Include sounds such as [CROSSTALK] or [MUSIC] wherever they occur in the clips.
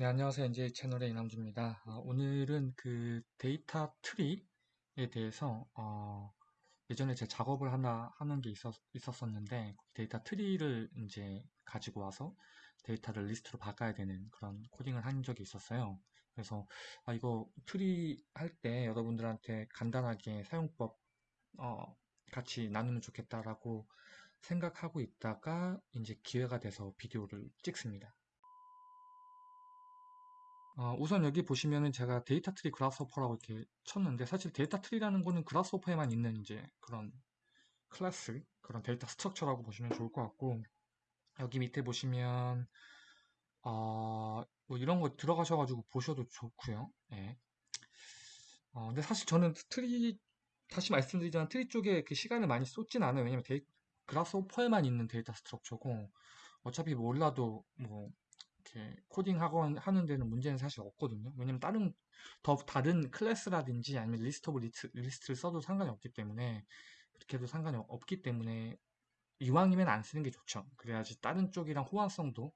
네, 안녕하세요. NJ 채널의 이남주입니다. 아, 오늘은 그 데이터 트리에 대해서 어, 예전에 제 작업을 하나 하는 게 있었, 있었었는데 데이터 트리를 이제 가지고 와서 데이터를 리스트로 바꿔야 되는 그런 코딩을 한 적이 있었어요. 그래서 아, 이거 트리 할 때 여러분들한테 간단하게 사용법 어, 같이 나누면 좋겠다라고 생각하고 있다가 이제 기회가 돼서 비디오를 찍습니다. 어, 우선 여기 보시면은 제가 데이터 트리 Grasshopper라고 이렇게 쳤는데 사실 데이터 트리라는 거는 Grasshopper에만 있는 이제 그런 클래스, 그런 데이터 structure라고 보시면 좋을 것 같고 여기 밑에 보시면 어, 뭐 이런 거 들어가셔가지고 보셔도 좋고요. 예. 어, 근데 사실 저는 트리 다시 말씀드리자면 트리 쪽에 그 시간을 많이 쏟진 않아요. 왜냐면 데이, Grasshopper에만 있는 데이터 structure고 어차피 몰라도 뭐 이렇게 코딩하고 하는 데는 문제는 사실 없거든요. 왜냐면 다른 더 다른 클래스라든지 아니면 list of list, 리스트를 써도 상관이 없기 때문에 그렇게 해도 상관이 없기 때문에 이왕이면 안 쓰는 게 좋죠. 그래야지 다른 쪽이랑 호환성도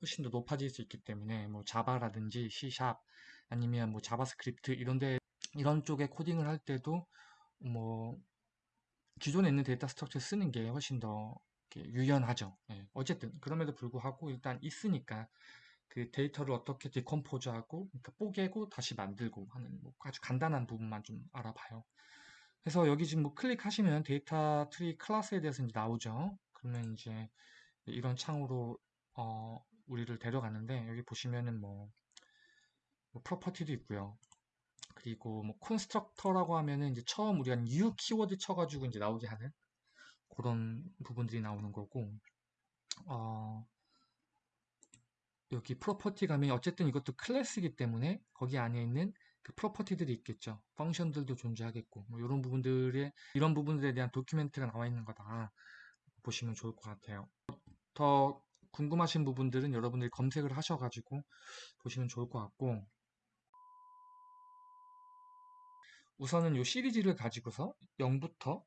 훨씬 더 높아질 수 있기 때문에 뭐 Java라든지 C# 아니면 뭐 JavaScript 이런데 이런 쪽에 코딩을 할 때도 뭐 기존에 있는 데이터 structure 쓰는 게 훨씬 더 유연하죠. 예. 어쨌든 그럼에도 불구하고 일단 있으니까 그 데이터를 어떻게 decompose하고 그러니까 뽀개고 다시 만들고 하는 뭐 아주 간단한 부분만 좀 알아봐요. 그래서 여기 지금 뭐 클릭하시면 데이터 트리 클래스에 대해서 이제 나오죠. 그러면 이제 이런 창으로 어 우리를 데려가는데 여기 보시면은 뭐, 뭐 property도 있고요. 그리고 뭐 constructor라고 하면은 이제 처음 우리가 new 키워드 쳐가지고 이제 나오게 하는 그런 부분들이 나오는 거고 어, 여기 property 가면 어쨌든 이것도 클래스이기 때문에 거기 안에 있는 그 property들이 있겠죠. function들도 존재하겠고 뭐 이런 부분들에 이런 부분들에 대한 document가 나와 있는 거다 보시면 좋을 것 같아요. 더 궁금하신 부분들은 여러분들이 검색을 하셔가지고 보시면 좋을 것 같고 우선은 이 시리즈를 가지고서 0부터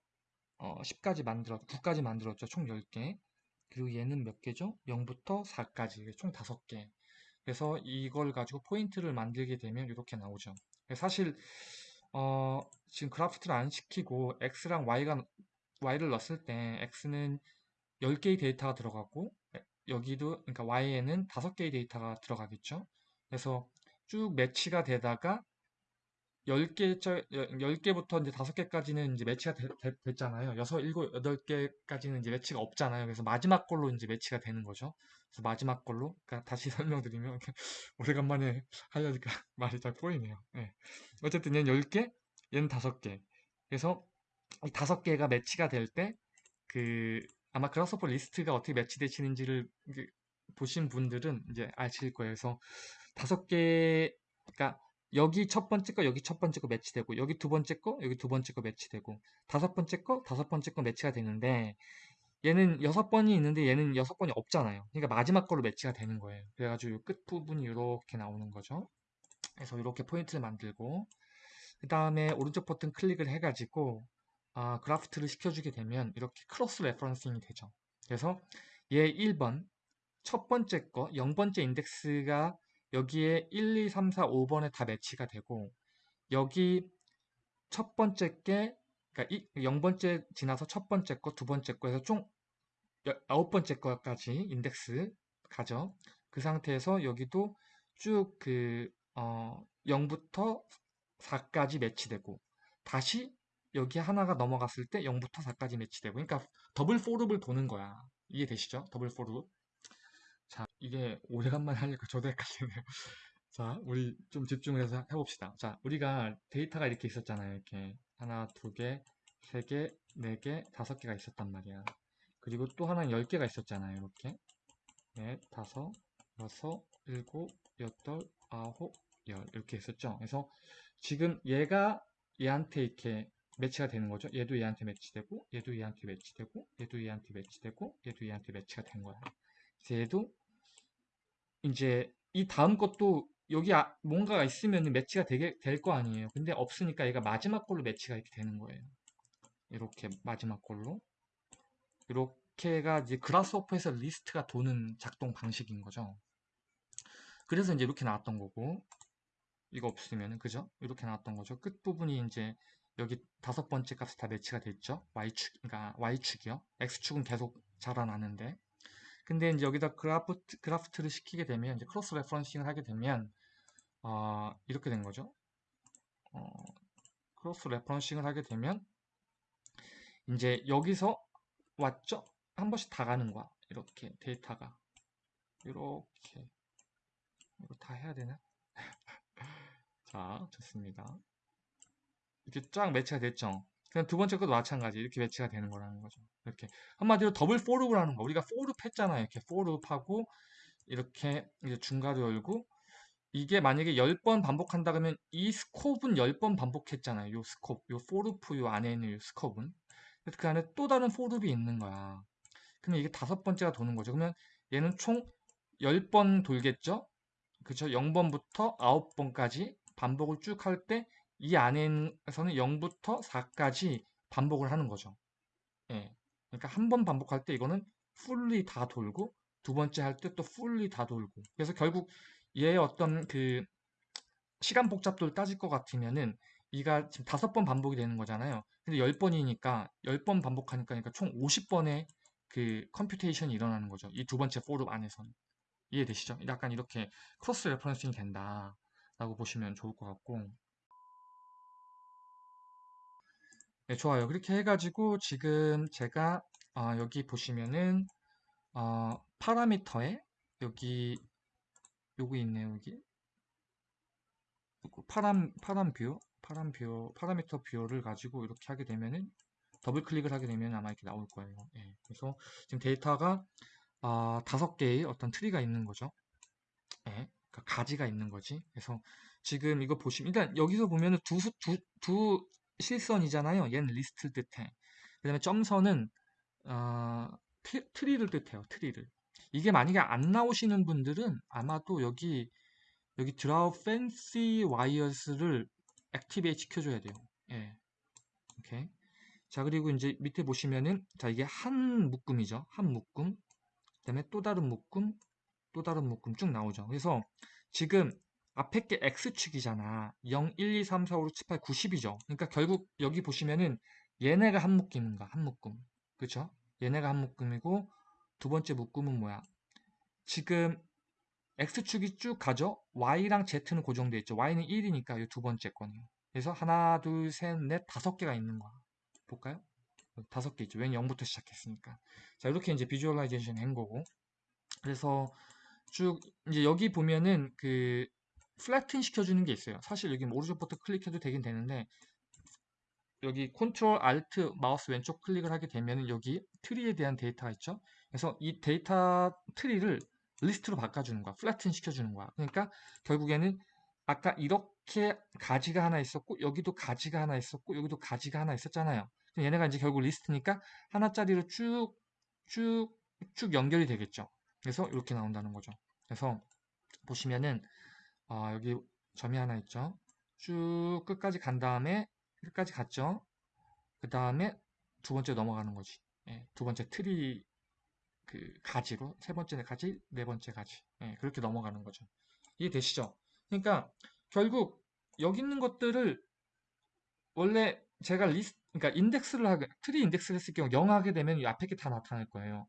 어, 10까지 만들었, 9까지 만들었죠. 총 10개. 그리고 얘는 몇 개죠? 0부터 4까지. 총 5개. 그래서 이걸 가지고 포인트를 만들게 되면 이렇게 나오죠. 사실, 어, 지금 그래프트를 안 시키고 x랑 y가, y를 넣었을 때 x는 10개의 데이터가 들어가고 여기도, 그러니까 y에는 5개의 데이터가 들어가겠죠. 그래서 쭉 매치가 되다가 10개, 10개부터 이제 5개까지는 이제 매치가 됐, 잖아요 6, 7, 8개까지는 이제 매치가 없잖아요. 그래서 마지막 걸로 이제 매치가 되는 거죠. 그래서 마지막 걸로, 그러니까 다시 [LAUGHS] 설명드리면, 오래간만에 하려니까 [LAUGHS] 말이 잘 꼬이네요. 네. 어쨌든 얘는 10개, 얘는 5개. 그래서 이 5개가 매치가 될 때, 그, 아마 Grasshopper 리스트가 어떻게 매치되시는지를 보신 분들은 이제 아실 거예요. 그래서 5개, 그러니까 여기 첫 번째 거, 여기 첫 번째 거 매치되고, 여기 두 번째 거, 여기 두 번째 거 매치되고, 다섯 번째 거, 다섯 번째 거 매치가 되는데, 얘는 여섯 번이 있는데 얘는 여섯 번이 없잖아요. 그러니까 마지막 걸로 매치가 되는 거예요. 그래가지고 끝부분이 이렇게 나오는 거죠. 그래서 이렇게 포인트를 만들고, 그 다음에 오른쪽 버튼 클릭을 해가지고, 아, graft를 시켜주게 되면 이렇게 cross referencing이 되죠. 그래서 얘 1번, 첫 번째 거, 0번째 인덱스가 여기에 1, 2, 3, 4, 5번에 다 매치가 되고 여기 첫 번째 게 그러니까 0번째 지나서 첫 번째 거, 두 번째 거에서 총 아홉 번째 거까지 인덱스 가죠. 그 상태에서 여기도 쭉그 어, 0부터 4까지 매치되고 다시 여기 하나가 넘어갔을 때 0부터 4까지 매치되고 그러니까 double for loop을 도는 거야. 이해되시죠? double for loop. 자, 이게 오래간만에 하니까 저도 헷갈리네요. [LAUGHS] 자, 우리 좀 집중을 해서 해봅시다. 자, 우리가 데이터가 이렇게 있었잖아요. 이렇게 하나, 두 개, 세 개, 네 개, 다섯 개가 있었단 말이야. 그리고 또 하나는 열 개가 있었잖아요. 이렇게 넷, 다섯, 여섯, 일곱, 여덟, 아홉, 열 이렇게 있었죠. 그래서 지금 얘가 얘한테 이렇게 매치가 되는 거죠. 얘도 얘한테 매치되고, 얘도 얘한테 매치되고, 얘도 얘한테 매치되고, 얘도 얘한테 매치가 된 거야. 얘도 이제 이 다음 것도 여기 아, 뭔가가 있으면 매치가 되게 될 거 아니에요. 근데 없으니까 얘가 마지막 걸로 매치가 이렇게 되는 거예요. 이렇게 마지막 걸로 이렇게가 이제 Grasshopper에서 리스트가 도는 작동 방식인 거죠. 그래서 이제 이렇게 나왔던 거고 이거 없으면 그죠? 이렇게 나왔던 거죠. 끝 부분이 이제 여기 다섯 번째 값이 다 매치가 됐죠. y축, 그러니까 y축이요. x축은 계속 자라나는데. 근데 이제 여기다 graft, graft를 시키게 되면 이제 cross referencing을 하게 되면 어, 이렇게 된 거죠. 어, cross referencing을 하게 되면 이제 여기서 왔죠? 한 번씩 다 가는 거야. 이렇게 데이터가 이렇게 이거 다 해야 되나? [LAUGHS] 자, 좋습니다. 이렇게 쫙 매치가 됐죠. 그냥 두 번째 것도 마찬가지 이렇게 매치가 되는 거라는 거죠. 이렇게 한마디로 double for loop을 하는 거. 우리가 for loop 했잖아요. 이렇게 for loop하고 이렇게 이제 중괄호 열고 이게 만약에 10번 반복한다 그러면 이 scope은 10번 반복했잖아요. 요 scope, 요 for loop 요 안에 있는 요 scope은. 그 안에 또 다른 for loop이 있는 거야. 그러면 이게 다섯 번째가 도는 거죠. 그러면 얘는 총 10번 돌겠죠? 그쵸? 0번부터 9번까지 반복을 쭉 할 때 이 안에서는 0부터 4까지 반복을 하는 거죠. 예. 그러니까 한 번 반복할 때 이거는 fully 다 돌고 두 번째 할 때 또 fully 다 돌고 그래서 결국 얘의 어떤 그 시간 복잡도를 따질 것 같으면은 이가 지금 다섯 번 반복이 되는 거잖아요. 근데 10번이니까 10번 반복하니까 그러니까 총 50번의 그 computation이 일어나는 거죠. 이 두 번째 for loop 안에서는. 이해되시죠? 약간 이렇게 cross referencing이 된다 라고 보시면 좋을 것 같고 네, 좋아요. 그렇게 해가지고 지금 제가 어, 여기 보시면은 어, 파라미터에 여기 요거 있네요. 여기 param param view param view parameter view를 가지고 이렇게 하게 되면은 더블 클릭을 하게 되면 아마 이렇게 나올 거예요. 예, 그래서 지금 데이터가 아, 다섯 개의 어떤 tree가 있는 거죠. 예, 그러니까 가지가 있는 거지. 그래서 지금 이거 보시면 일단 여기서 보면은 두, 수- 두, 두 실선이잖아요. 얘는 리스트를 뜻해. 그 다음에 점선은 어, 트, tree를 뜻해요. tree를. 이게 만약에 안 나오시는 분들은 아마도 여기 여기 draw fancy wires를 activate 시켜줘야 돼요. 예. 오케이. 자, 그리고 이제 밑에 보시면은, 자, 이게 한 묶음이죠. 한 묶음. 그 다음에 또 다른 묶음, 또 다른 묶음 쭉 나오죠. 그래서 지금 앞에 게 X축이잖아. 0, 1, 2, 3, 4, 5, 6, 7, 8, 90이죠. 그러니까 결국 여기 보시면은 얘네가 한 묶음인가? 한 묶음. 그쵸? 얘네가 한 묶음이고 두 번째 묶음은 뭐야? 지금 X축이 쭉 가죠? Y랑 Z는 고정되어 있죠. Y는 1이니까 이 두 번째 거네요. 그래서 하나, 둘, 셋, 넷, 다섯 개가 있는 거야. 볼까요? 다섯 개 있죠. 왜냐면 0부터 시작했으니까. 자, 이렇게 이제 visualization 한 거고. 그래서 쭉 이제 여기 보면은 그 flatten 시켜주는 게 있어요. 사실 여기 오른쪽 버튼 클릭해도 되긴 되는데 여기 control alt 마우스 왼쪽 클릭을 하게 되면은 여기 tree에 대한 데이터가 있죠. 그래서 이 데이터 tree를 리스트로 바꿔주는 거야. flatten 시켜주는 거야. 그러니까 결국에는 아까 이렇게 가지가 하나 있었고 여기도 가지가 하나 있었고 여기도 가지가 하나 있었잖아요. 얘네가 이제 결국 리스트니까 하나짜리로 쭉 쭉쭉 연결이 되겠죠. 그래서 이렇게 나온다는 거죠. 그래서 보시면은 아, 여기 점이 하나 있죠. 쭉 끝까지 간 다음에 끝까지 갔죠. 그 다음에 두 번째 넘어가는 거지. 예, 두 번째 트리 그 가지로 세 번째 가지, 네 번째 가지. 예, 그렇게 넘어가는 거죠. 이해되시죠? 그러니까 결국 여기 있는 것들을 원래 제가 리스트 그러니까 인덱스를 하게 트리 인덱스를 했을 경우 0 하게 되면 이 앞에 게 다 나타날 거예요.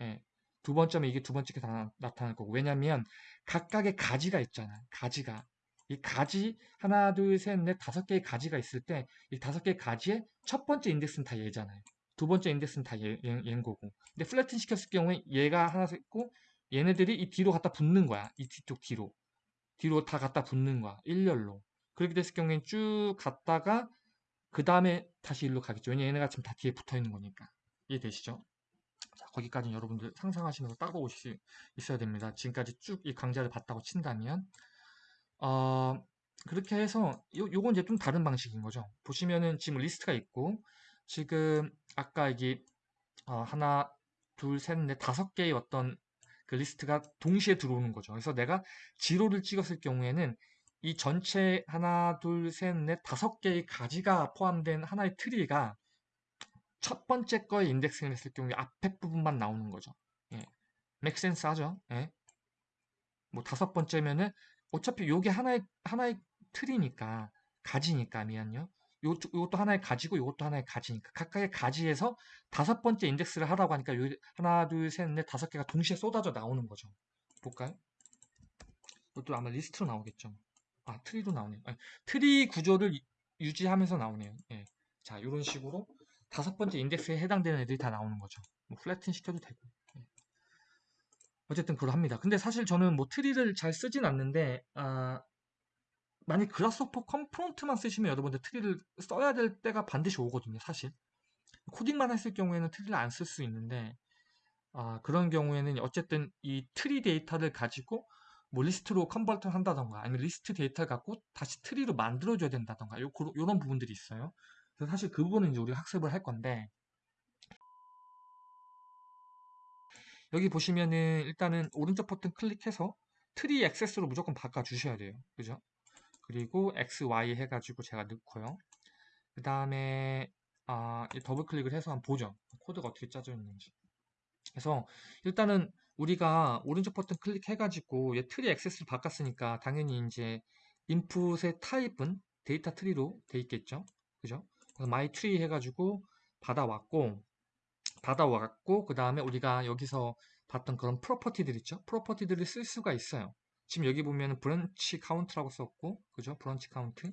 예. 두 번째면 이게 두 번째 게 다 나타날 거고 왜냐면 각각의 가지가 있잖아요. 가지가 이 가지 하나 둘 셋 넷 다섯 개의 가지가 있을 때 이 다섯 개의 가지의 첫 번째 인덱스는 다 얘잖아요. 두 번째 인덱스는 다 얘, 얘, 얘인 거고 근데 flatten 시켰을 경우에 얘가 하나 있고 얘네들이 이 뒤로 갖다 붙는 거야. 이 뒤쪽 뒤로 뒤로 다 갖다 붙는 거야. 일렬로 그렇게 됐을 경우에는 쭉 갔다가 그 다음에 다시 일로 가겠죠. 왜냐 얘네가 지금 다 뒤에 붙어 있는 거니까. 이해되시죠? 자, 거기까지는 여러분들 상상하시면서 따라오실 수 있어야 됩니다. 지금까지 쭉 이 강좌를 봤다고 친다면. 어, 그렇게 해서 요, 요건 이제 좀 다른 방식인 거죠. 보시면은 지금 리스트가 있고 지금 아까 이게 어, 하나, 둘, 셋, 넷, 다섯 개의 어떤 그 리스트가 동시에 들어오는 거죠. 그래서 내가 제로를 찍었을 경우에는 이 전체 하나, 둘, 셋, 넷, 다섯 개의 가지가 포함된 하나의 tree가 첫 번째 거에 indexing을 했을 경우에 앞에 부분만 나오는 거죠. 예. make sense 하죠. 예. 뭐 다섯 번째면은 어차피 요게 하나의 하나의 tree니까 가지니까 미안요. 요, 요것도 하나의 가지고 요것도 하나의 가지니까 각각의 가지에서 다섯 번째 인덱스를 하라고 하니까 요 하나 둘셋넷 다섯 개가 동시에 쏟아져 나오는 거죠. 볼까요? 이것도 아마 리스트로 나오겠죠. 아 tree로 나오네요. 아니, 트리 구조를 유- 유지하면서 나오네요. 예. 자 이런 식으로 다섯 번째 인덱스에 해당되는 애들이 다 나오는 거죠. 뭐 flatten 시켜도 되고. 예. 어쨌든 그러합니다. 근데 사실 저는 뭐 tree를 잘 쓰진 않는데 아, 만약 Grasshopper component만 쓰시면 여러분들 tree를 써야 될 때가 반드시 오거든요. 사실 코딩만 했을 경우에는 tree를 안 쓸 수 있는데 아, 그런 경우에는 어쨌든 이 트리 데이터를 가지고 뭐 리스트로 convert를 한다던가 아니면 리스트 데이터를 갖고 다시 tree로 만들어줘야 된다던가 요, 런 부분들이 있어요. 그래서 사실 그 부분은 이제 우리가 학습을 할 건데 여기 보시면은 일단은 오른쪽 버튼 클릭해서 tree access로 무조건 바꿔주셔야 돼요. 그죠? 그리고 XY 해가지고 제가 넣고요. 그 다음에 아, 더블 클릭을 해서 한번 보죠. 코드가 어떻게 짜져 있는지. 그래서 일단은 우리가 오른쪽 버튼 클릭해가지고 얘 tree access를 바꿨으니까 당연히 이제 input의 타입은 데이터 tree로 돼 있겠죠. 그죠? 그래서 my tree 해가지고 받아왔고 받아왔고 그 다음에 우리가 여기서 봤던 그런 property들 있죠. property들을 쓸 수가 있어요. 지금 여기 보면 branch count라고 썼고 그죠? branch count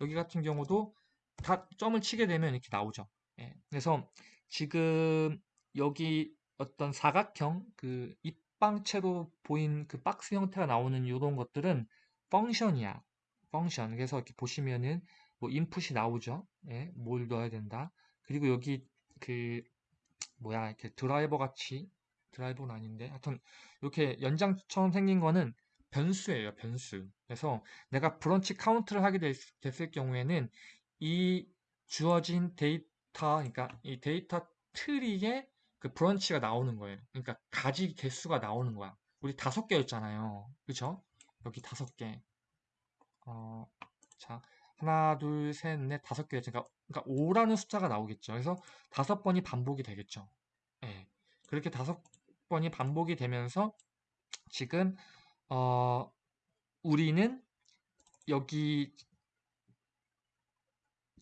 여기 같은 경우도 다 점을 치게 되면 이렇게 나오죠. 예. 그래서 지금 여기 어떤 사각형 그 입방체로 보인 그 박스 형태가 나오는 이런 것들은 펑션이야. 펑션. 그래서 이렇게 보시면은 뭐 인풋이 나오죠. 예, 뭘 넣어야 된다. 그리고 여기 그 뭐야 이렇게 드라이버 같이 드라이버는 아닌데. 하여튼 이렇게 연장처럼 생긴 거는 변수예요 변수. 그래서 내가 branch count를 하게 됐, 됐을 경우에는 이 주어진 데이터 그러니까 이 데이터 tree에 그 branch가 나오는 거예요. 그러니까 가지 개수가 나오는 거야. 우리 다섯 개였잖아요. 그쵸? 여기 다섯 개. 어, 자 하나 둘 셋 넷 다섯 개였으니까 그러니까 5라는 숫자가 나오겠죠 그래서 다섯 번이 반복이 되겠죠 예. 그렇게 다섯 번이 반복이 되면서 지금 어, 우리는 여기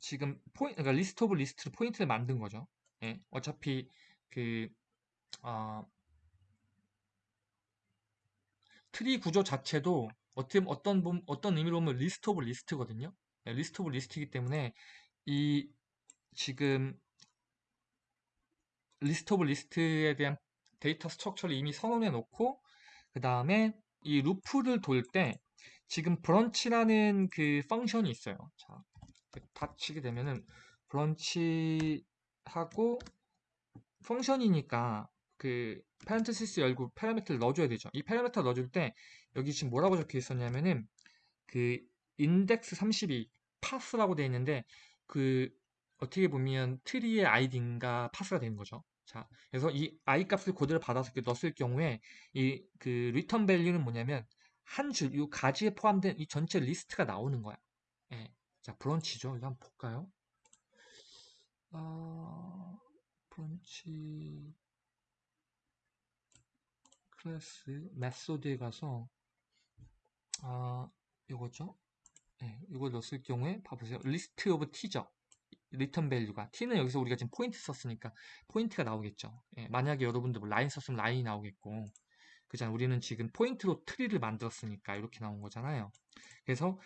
지금 포인 그러니까 list of list를 포인트를 만든 거죠. 예. 어차피 그 어, 트리 구조 자체도 어떻게 어떤 어떤 의미로 보면 list of list거든요. 예, list of list이기 때문에 이 지금 list of list에 대한 data structure를 이미 선언해 놓고 그 다음에 이 루프를 돌 때 지금 branch라는 그 function이 있어요. 자, 닫히게 되면은 branch하고 function이니까 그 parenthesis 열고 파라미터를 넣어줘야 되죠. 이 파라미터 넣어줄 때 여기 지금 뭐라고 적혀 있었냐면은 그 인덱스 32 path라고 되어 있는데 그 어떻게 보면 트리의 아이디인가 path가 되는 거죠. 자, 그래서 이 i 값을 그대로 받아서 이렇게 넣었을 경우에 이 그 return value는 뭐냐면 한 줄, 이 가지에 포함된 이 전체 리스트가 나오는 거야. 예. 자, branch죠. 이거 한번 볼까요? 어, branch 클래스 method에 가서 아, 이거죠. 예, 이걸 넣었을 경우에 봐보세요. list of t죠. return value가 t는 여기서 우리가 지금 포인트 썼으니까 포인트가 나오겠죠. 예, 만약에 여러분들 뭐 라인 썼으면 라인이 나오겠고 그잖아 우리는 지금 포인트로 트리를 만들었으니까 이렇게 나온 거잖아요. 그래서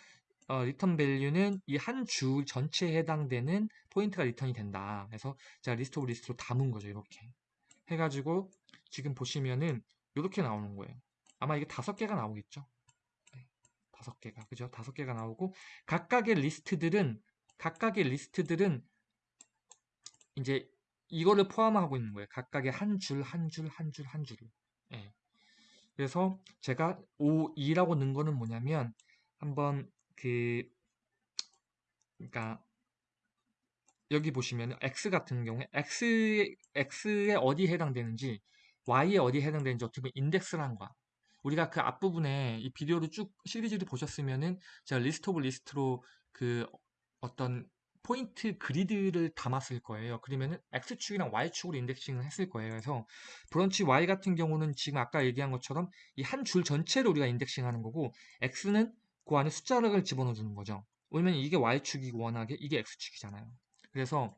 어, return value는 이 한 줄 전체에 해당되는 포인트가 return이 된다. 그래서 제가 list of list로 담은 거죠. 이렇게 해가지고 지금 보시면은 이렇게 나오는 거예요. 아마 이게 다섯 개가 나오겠죠. 네, 다섯 개가 그죠? 다섯 개가 나오고 각각의 리스트들은 각각의 리스트들은 이제 이거를 포함하고 있는 거예요. 각각의 한 줄, 한 줄, 한 줄, 한 줄을. 예. 그래서 제가 5, 2라고 넣은 거는 뭐냐면 한번 그 그러니까 여기 보시면 x 같은 경우에 x x에 어디에 해당되는지 y에 어디에 해당되는지 어떻게 보면 인덱스를 한 거야. 우리가 그 앞부분에 이 비디오를 쭉 시리즈를 보셨으면은 제가 list of list로 그 어떤 포인트 그리드를 담았을 거예요. 그러면은 X축이랑 Y축으로 indexing을 했을 거예요. 그래서 branch Y 같은 경우는 지금 아까 얘기한 것처럼 이 한 줄 전체를 우리가 indexing 하는 거고 X는 그 안에 숫자를 집어넣어 주는 거죠. 왜냐면 이게 Y축이고 워낙에 이게 X축이잖아요. 그래서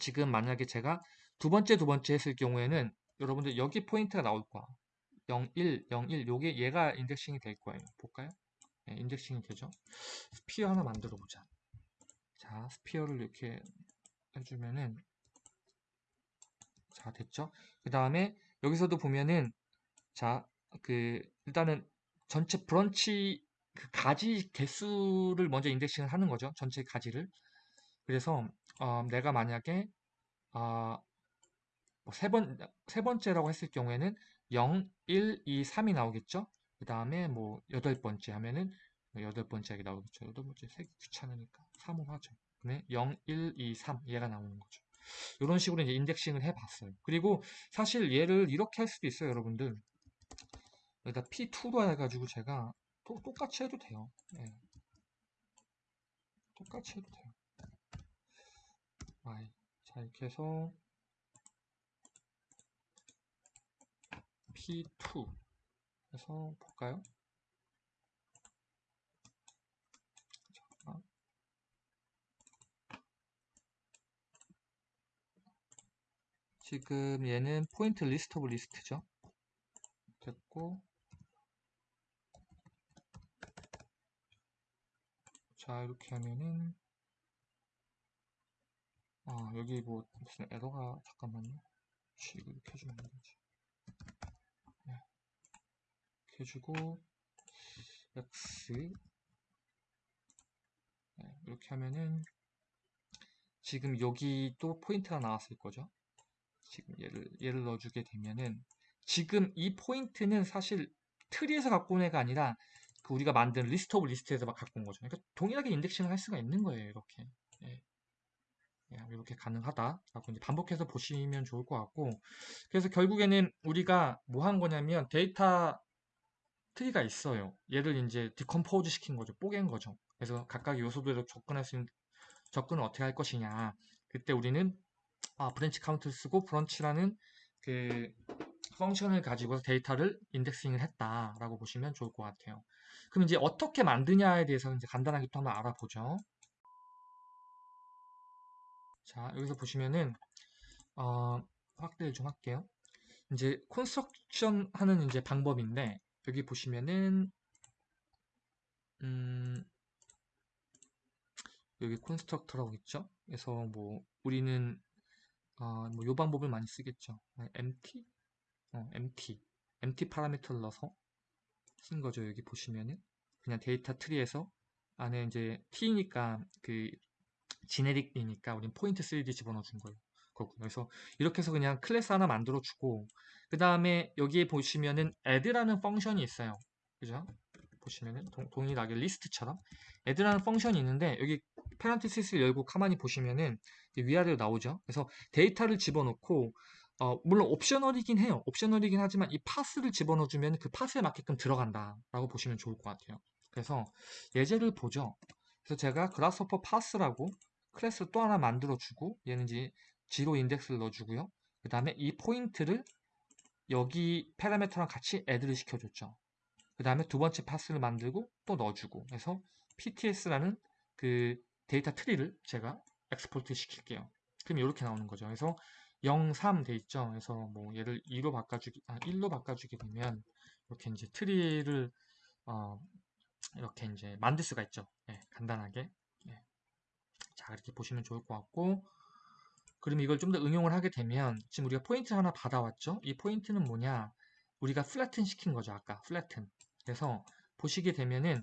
지금 만약에 제가 두 번째 두 번째 했을 경우에는 여러분들 여기 포인트가 나올 거야. 0, 1, 0, 1 요게 얘가 indexing이 될 거예요. 볼까요? 네, indexing이 되죠. sphere 하나 만들어 보자. 자, sphere를 이렇게 해주면은 자, 됐죠? 그 다음에 여기서도 보면은 자, 그 일단은 전체 브런치 그 가지 개수를 먼저 인덱싱을 하는 거죠. 전체 가지를. 그래서 어, 내가 만약에 어, 뭐세 번, 세 번째라고 했을 경우에는 0, 1, 2, 3이 나오겠죠? 그 다음에 뭐 여덟 번째 하면은 여덟 번째 하게 나오겠죠. 여덟 번째 세기 귀찮으니까 3으로 하죠. 그러면 0, 1, 2, 3 얘가 나오는 거죠. 이런 식으로 이제 인덱싱을 해봤어요. 그리고 사실 얘를 이렇게 할 수도 있어요, 여러분들. 여기다 P2로 해가지고 제가 또, 똑같이 해도 돼요. 네. 똑같이 해도 돼요. Y. 자, 이렇게 해서 P2 해서 볼까요? 지금 얘는 포인트 list of list죠. 됐고 자 이렇게 하면은 아 여기 뭐 무슨 에러가 잠깐만요. 이거 이렇게 해주면 되지. 해주고 x 네, 이렇게 하면은 지금 여기 또 포인트가 나왔을 거죠. 지금 얘를, 얘를 넣어주게 되면은 지금 이 포인트는 사실 트리에서 갖고 온 애가 아니라 그 우리가 만든 list of list에서 막 갖고 온 거죠. 그러니까 동일하게 indexing을 할 수가 있는 거예요. 이렇게. 예. 예, 이렇게 가능하다라고 이제 반복해서 보시면 좋을 것 같고 그래서 결국에는 우리가 뭐 한 거냐면 data tree가 있어요. 얘를 이제 decompose 시킨 거죠. 뽀갠 거죠. 그래서 각각 요소들로 접근할 수 있는 접근을 어떻게 할 것이냐. 그때 우리는 아, branch count를 쓰고 branch라는 그 function을 가지고 데이터를 indexing을 했다라고 보시면 좋을 것 같아요. 그럼 이제 어떻게 만드냐에 대해서 이제 간단하게 또 한번 알아보죠. 자, 여기서 보시면은 어, 확대를 좀 할게요. 이제 construction 하는 이제 방법인데 여기 보시면은 음, 여기 constructor라고 있죠. 그래서 뭐 우리는 어, 뭐 요 방법을 많이 쓰겠죠. empty, 어, empty, empty 파라미터를 넣어서 쓴 거죠. 여기 보시면은 그냥 data tree에서 안에 이제 t니까 그 generic이니까 우린 포인트 3D 집어넣어 준 거예요. 그렇군요. 그래서 이렇게 해서 그냥 클래스 하나 만들어 주고 그 다음에 여기에 보시면은 add라는 function이 있어요. 그죠? 보시면은 동, 일하게 리스트처럼 add라는 function이 있는데 여기 parenthesis를 열고 가만히 보시면은 위아래로 나오죠. 그래서 데이터를 집어넣고 어, 물론 optional이긴 해요. optional이긴 하지만 이 path를 집어넣어주면 그 path에 맞게끔 들어간다라고 보시면 좋을 것 같아요. 그래서 예제를 보죠. 그래서 제가 Grasshopper path라고 클래스를 또 하나 만들어주고 얘는 이제 zero index를 넣어주고요. 그 다음에 이 포인트를 여기 파라미터랑 같이 add를 시켜줬죠. 그 다음에 두 번째 path를 만들고 또 넣어주고 해서 PTS라는 그 data tree를 제가 export 시킬게요. 그럼 이렇게 나오는 거죠. 그래서 0, 3 돼 있죠. 그래서 뭐 얘를 2로 바꿔주기, 아, 1로 바꿔주게 되면 이렇게 이제 트리를 어, 이렇게 이제 만들 수가 있죠. 네, 간단하게. 네. 자, 이렇게 보시면 좋을 것 같고, 그럼 이걸 좀 더 응용을 하게 되면 지금 우리가 포인트 하나 받아왔죠? 이 포인트는 뭐냐? 우리가 flatten 시킨 거죠. 아까 flatten. 그래서 보시게 되면은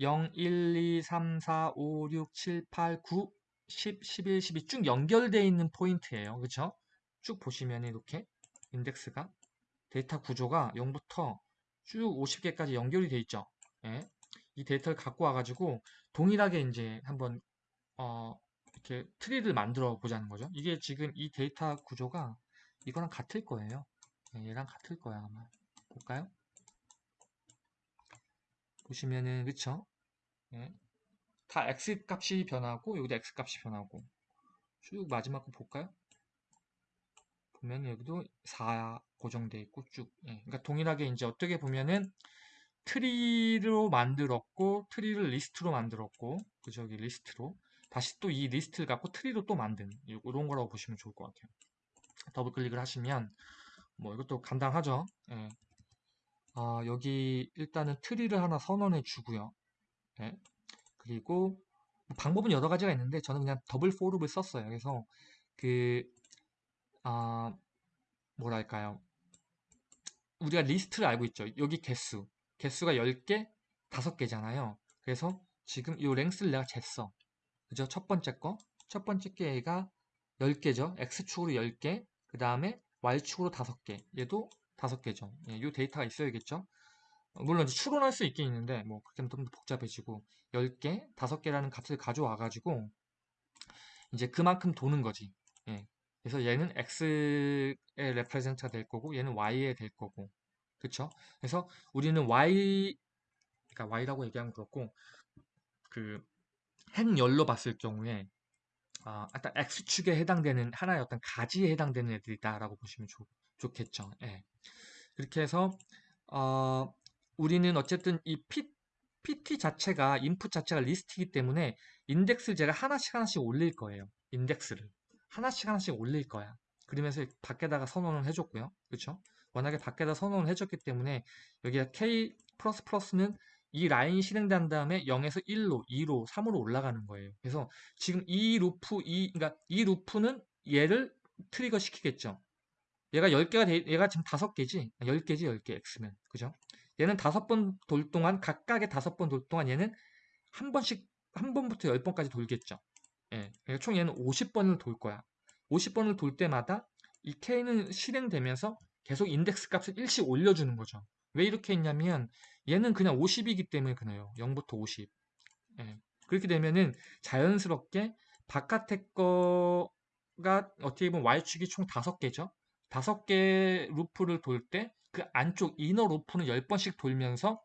0, 1, 2, 3, 4, 5, 6, 7, 8, 9, 10, 11, 12 쭉 연결되어 있는 포인트예요. 그렇죠? 쭉 보시면 이렇게 인덱스가 데이터 구조가 0부터 쭉 50개까지 연결이 되어 있죠. 예. 이 데이터를 갖고 와가지고 동일하게 이제 한번 어, 이렇게 트리를 만들어 보자는 거죠. 이게 지금 이 데이터 구조가 이거랑 같을 거예요. 예, 얘랑 같을 거야 아마. 볼까요? 보시면은 그쵸? 예. 다 x 값이 변하고 여기도 x 값이 변하고 쭉 마지막 거 볼까요? 보면 여기도 4 고정돼 있고 쭉 예. 그러니까 동일하게 이제 어떻게 보면은 트리로 만들었고 트리를 리스트로 만들었고 그 저기 리스트로 다시 또 이 리스트를 갖고 트리로 또 만든 이런 거라고 보시면 좋을 것 같아요. 더블 클릭을 하시면 뭐 이것도 간단하죠. 예. 아, 여기 일단은 트리를 하나 선언해 주고요. 예. 그리고 방법은 여러 가지가 있는데 저는 그냥 double for loop을 썼어요. 그래서 그 아, 뭐랄까요? 우리가 리스트를 알고 있죠. 여기 개수. 개수가 10개, 5개잖아요. 그래서 지금 이 랭스를 내가 쟀어. 그죠? 첫 번째 거. 첫 번째 게가 10개죠. X축으로 10개. 그 다음에 Y축으로 5개. 얘도 5개죠. 예, 이 데이터가 있어야겠죠. 물론 추론할 수 있긴 있는데 뭐 그렇게 좀더 복잡해지고 10개, 5개라는 값을 가져와 가지고 이제 그만큼 도는 거지. 예. 그래서 얘는 x의 레프레젠트가 될 거고 얘는 y에 될 거고 그쵸? 그래서 우리는 y 그러니까 y라고 얘기하면 그렇고 그 행열로 봤을 경우에 아, 일단 x축에 해당되는 하나의 어떤 가지에 해당되는 애들이다라고 보시면 좋, 좋겠죠. 예. 그렇게 해서 어, 우리는 어쨌든 이 P, PT 자체가 인풋 자체가 리스트이기 때문에 인덱스를 제가 하나씩 하나씩 올릴 거예요. 인덱스를. 하나씩 하나씩 올릴 거야. 그러면서 밖에다가 선언을 해줬고요. 그렇죠? 워낙에 밖에다 선언을 해줬기 때문에 여기가 K++는 이 라인이 실행된 다음에 0에서 1로, 2로, 3으로 올라가는 거예요. 그래서 지금 이 루프, 이, 그러니까 이 루프는 얘를 trigger 시키겠죠. 얘가 10개가 돼, 얘가 지금 5개지? 10개지, 10개, X면. 그죠? 얘는 5번 돌 동안, 각각의 5번 돌 동안 얘는 한 번씩, 한 번부터 10번까지 돌겠죠. 예, 그러니까 총 얘는 50번을 돌 거야. 50번을 돌 때마다 이 K는 실행되면서 계속 인덱스 값을 일씩 올려주는 거죠. 왜 이렇게 했냐면 얘는 그냥 50이기 때문에 그래요. 0부터 50. 예, 그렇게 되면은 자연스럽게 바깥에 거가 어떻게 보면 Y축이 총 5개죠. 5개 루프를 돌 때 그 안쪽 inner loop는 10번씩 돌면서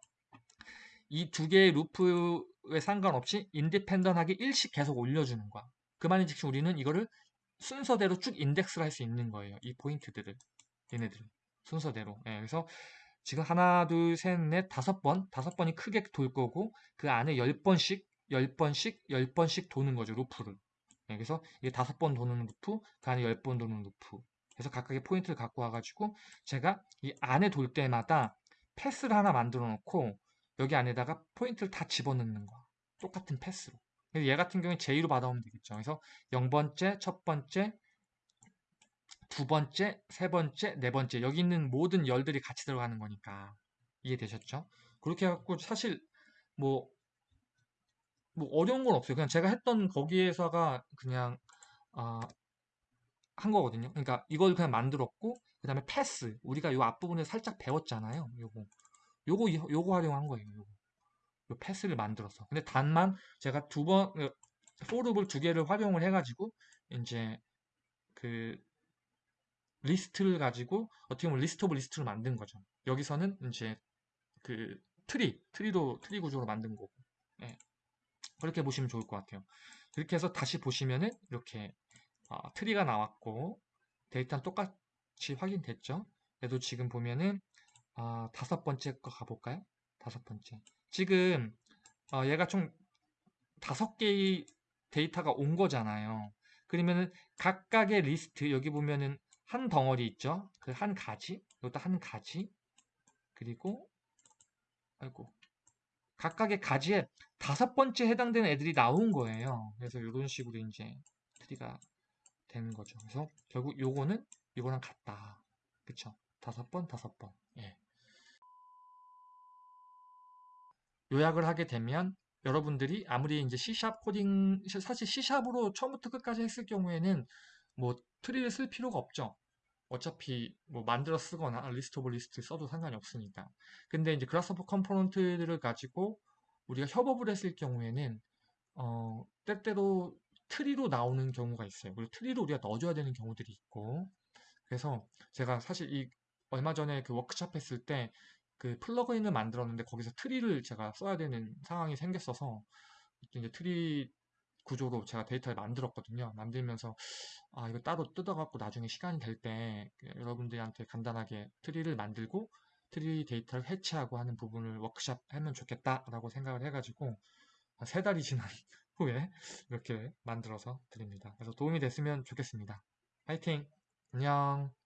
이 두 개의 루프에 상관없이 independent하게 일씩 계속 올려주는 거야. 그 말인 즉슨 우리는 이거를 순서대로 쭉 인덱스를 할 수 있는 거예요. 이 포인트들을. 얘네들. 순서대로. 예, 그래서 지금 하나, 둘, 셋, 넷, 다섯 번, 다섯 번이 크게 돌 거고 그 안에 열 번씩, 열 번씩, 열 번씩 도는 거죠. 루프를. 예, 그래서 이게 다섯 번 도는 루프, 그 안에 열 번 도는 루프. 그래서 각각의 포인트를 갖고 와가지고 제가 이 안에 돌 때마다 path를 하나 만들어 놓고 여기 안에다가 포인트를 다 집어넣는 거야. 똑같은 path로. 얘 같은 경우에 J로 받아오면 되겠죠. 그래서 0번째, 첫 번째, 두 번째, 세 번째, 네 번째 여기 있는 모든 열들이 같이 들어가는 거니까 이해되셨죠? 그렇게 해갖고 사실 뭐, 뭐 어려운 건 없어요. 그냥 제가 했던 거기에서가 그냥 아, 한 거거든요. 그러니까 이걸 그냥 만들었고 그 다음에 path 우리가 요 앞부분에 살짝 배웠잖아요. 요거 요거 요거 활용한 거예요. 요거. 요 path를 만들었어. 근데 단만 제가 두 번, for loop을 두 개를 활용을 해가지고, 이제, 그, 리스트를 가지고, 어떻게 보면 list of list를 만든 거죠. 여기서는 이제, 그, 트리, 트리도, 트리 구조로 만든 거고, 네. 그렇게 보시면 좋을 것 같아요. 그렇게 해서 다시 보시면은, 이렇게, 어, 트리가 나왔고, 데이터는 똑같이 확인됐죠. 그래도 지금 보면은, 어, 다섯 번째 거 가볼까요? 다섯 번째. 지금 어, 얘가 총 다섯 개의 데이터가 온 거잖아요. 그러면은 각각의 리스트 여기 보면은 한 덩어리 있죠. 그 한 가지, 이것도 한 가지. 그리고 아이고 각각의 가지에 다섯 번째 해당되는 애들이 나온 거예요. 그래서 이런 식으로 이제 트리가 되는 거죠. 그래서 결국 요거는 이거랑 같다. 그쵸? 다섯 번, 다섯 번. 예. 요약을 하게 되면 여러분들이 아무리 이제 C샵 코딩 사실 C샵으로 처음부터 끝까지 했을 경우에는 뭐 트리를 쓸 필요가 없죠. 어차피 뭐 만들어 쓰거나 list of list 써도 상관이 없으니까. 근데 이제 Grasshopper component들을 가지고 우리가 협업을 했을 경우에는 어 때때로 트리로 나오는 경우가 있어요. 그리고 트리로 우리가 넣어줘야 되는 경우들이 있고. 그래서 제가 사실 이 얼마 전에 그 워크샵 했을 때 그 플러그인을 만들었는데 거기서 트리를 제가 써야 되는 상황이 생겼어서 이제 트리 구조로 제가 데이터를 만들었거든요. 만들면서 아 이거 따로 뜯어갖고 나중에 시간이 될 때 여러분들한테 간단하게 트리를 만들고 트리 데이터를 해체하고 하는 부분을 워크샵 하면 좋겠다라고 생각을 해가지고 한세 달이 지난 [LAUGHS] 후에 이렇게 만들어서 드립니다. 그래서 도움이 됐으면 좋겠습니다. 파이팅! 안녕!